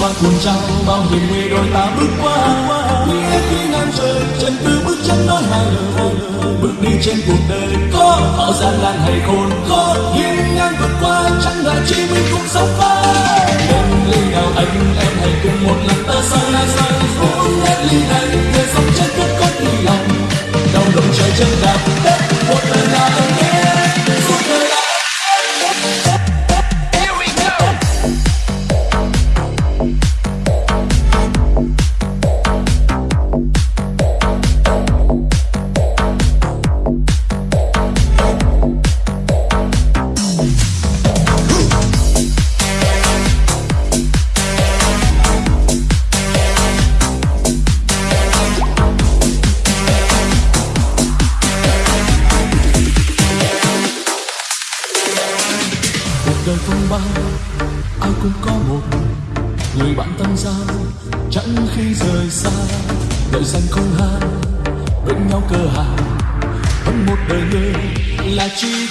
mang cuồng trao bao hiểm nguy đôi ta bước qua Em khi ngang trời, chân cứ bước chân nói hai lời. Bước đi trên cuộc đời có họ gian nan hay khôn khó hiên ngang vượt qua, chẳng ngại chi mình cũng sống vai em ly nào anh, em hãy cùng một lần ta sang lại sang uống hết ly này để sống chân cất cất đi lòng. Đau lòng trời chân đạp đời phong ba, ai cũng có một người bạn tâm giao chẳng khi rời xa, đợi danh không hai bên nhau cơ hà, vẫn một đời người là chi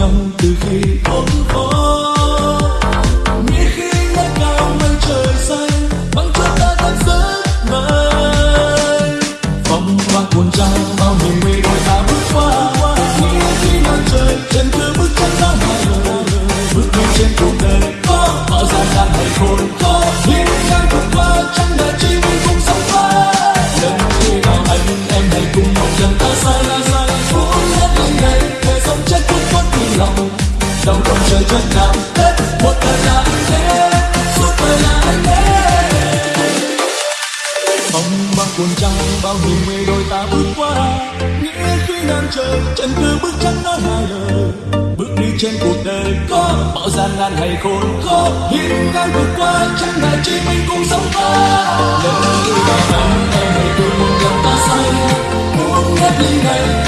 nhau từ khi khốn khó nghĩ khi ngất cao mây trời xanh bằng cho ta đang giấc mơ phong hoa cuồng trao bao hiểm nguy đôi ta bước qua. Nghĩ khi nắng trời chân cứ bước chân nói ngoài. Bước đi trên cuộc đời, có bao gian nan hay khôn khó ngang trời, chân cứ bước chân nói hai lời. Bước đi trên cuộc đời có bao gian nan hay khôn khó. Hiên ngang vượt qua, chẳng ngại chỉ mình cùng sống qua. Lần đi vào anh em hãy cùng nhau ta say. Muốn hết ly này